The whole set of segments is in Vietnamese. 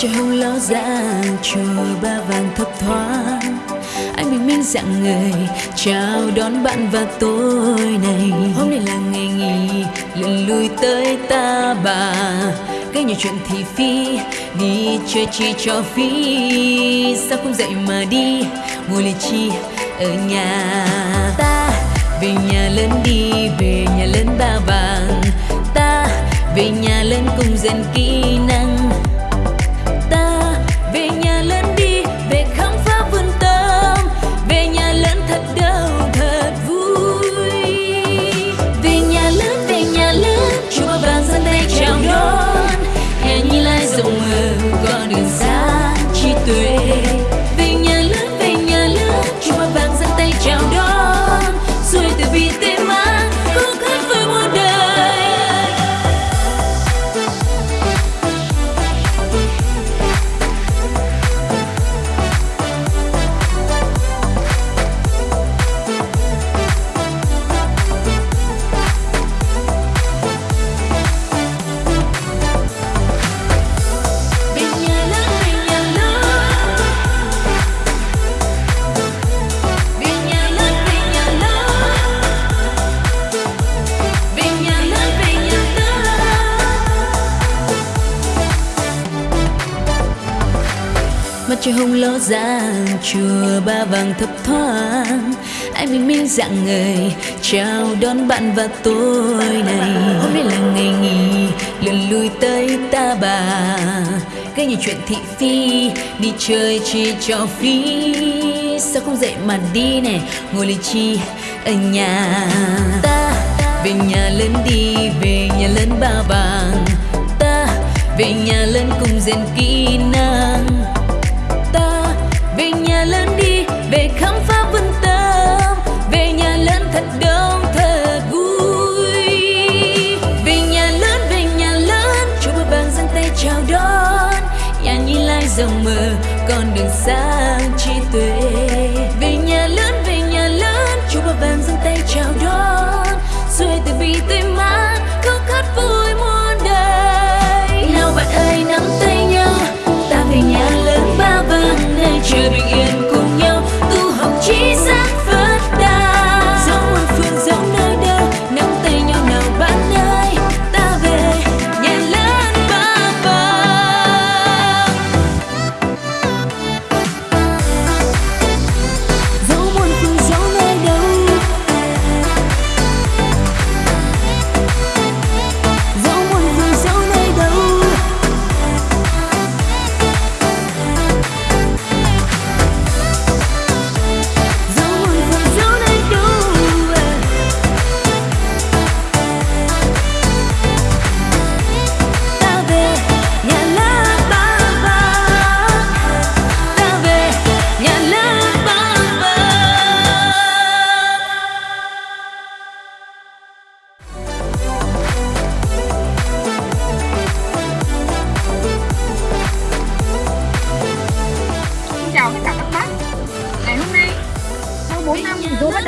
trời hồng ló dạng chùa ba vàng thấp thoáng. Anh bình minh dạng người, chào đón bạn và tôi này hôm nay là ngày nghỉ lần lui tới ta bà. Gây nhiều chuyện thị phi đi chơi chi cho phi. Sao không dậy mà đi, ngồi lì chi ở nhà? Ta về nhà lớn đi, về nhà lớn ba vàng. Ta về nhà lớn cùng dần kỹ năng. Mặt trời hồng ló dạng chùa ba vàng thấp thoáng. Anh bình minh dạng người, chào đón bạn và tôi này. Hôm nay là ngày nghỉ lần lui tới ta bà. Gây nhiều chuyện thị phi, đi chơi chỉ cho phí. Sao không dậy mà đi nè, ngồi lì chi ở nhà. Ta về nhà lớn đi, về nhà lớn ba vàng. Ta về nhà lớn cùng rèn kỹ năng. Như mơ con đường sáng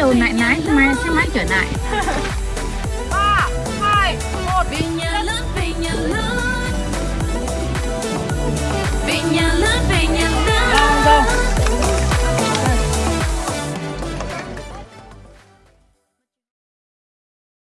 đầu nái lái mai sẽ mãi trở lại ba hai một. Vì nhà lớn vì nhà lớn vì nhà lớn